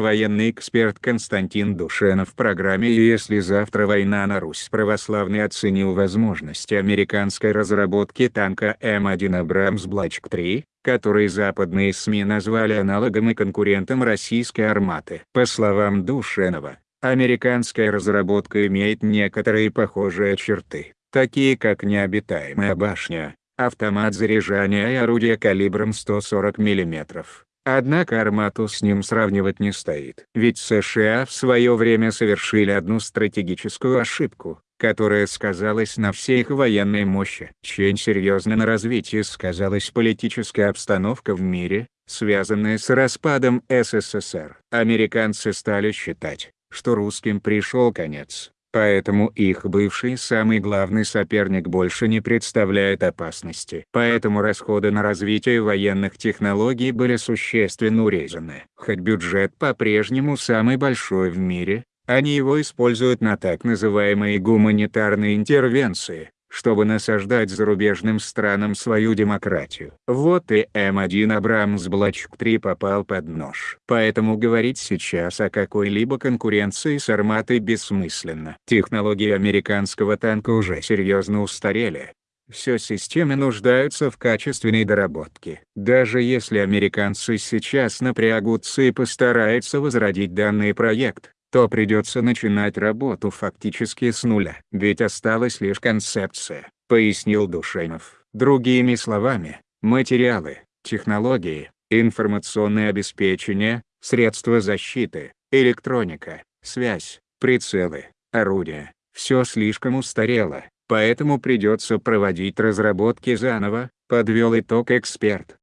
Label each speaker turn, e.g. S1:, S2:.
S1: Военный эксперт Константин Душенов в программе «Если завтра война на Русь» православный оценил возможности американской разработки танка М1 Абрамс Блачк-3, который западные СМИ назвали аналогом и конкурентом российской арматы. По словам Душенова, американская разработка имеет некоторые похожие черты, такие как необитаемая башня, автомат заряжания и орудие калибром 140 мм Однако Армату с ним сравнивать не стоит. Ведь США в свое время совершили одну стратегическую ошибку, которая сказалась на всей их военной мощи. Очень серьезно на развитии сказалась политическая обстановка в мире, связанная с распадом СССР. Американцы стали считать, что русским пришел конец, Поэтому их бывший самый главный соперник больше не представляет опасности. Поэтому расходы на развитие военных технологий были существенно урезаны. Хоть бюджет по-прежнему самый большой в мире, они его используют на так называемые гуманитарные интервенции, чтобы насаждать зарубежным странам свою демократию. Вот и М1 Абрамс Блачк-3 попал под нож. Поэтому говорить сейчас о какой-либо конкуренции с Арматой бессмысленно. Технологии американского танка уже серьезно устарели. Все системы нуждаются в качественной доработке. Даже если американцы сейчас напрягутся и постараются возродить данный проект, то придется начинать работу фактически с нуля. Ведь осталась лишь концепция, пояснил Душенов. Другими словами, материалы, технологии, информационное обеспечение, средства защиты, электроника, связь, прицелы, орудия – все слишком устарело, поэтому придется проводить разработки заново, подвел итог эксперт.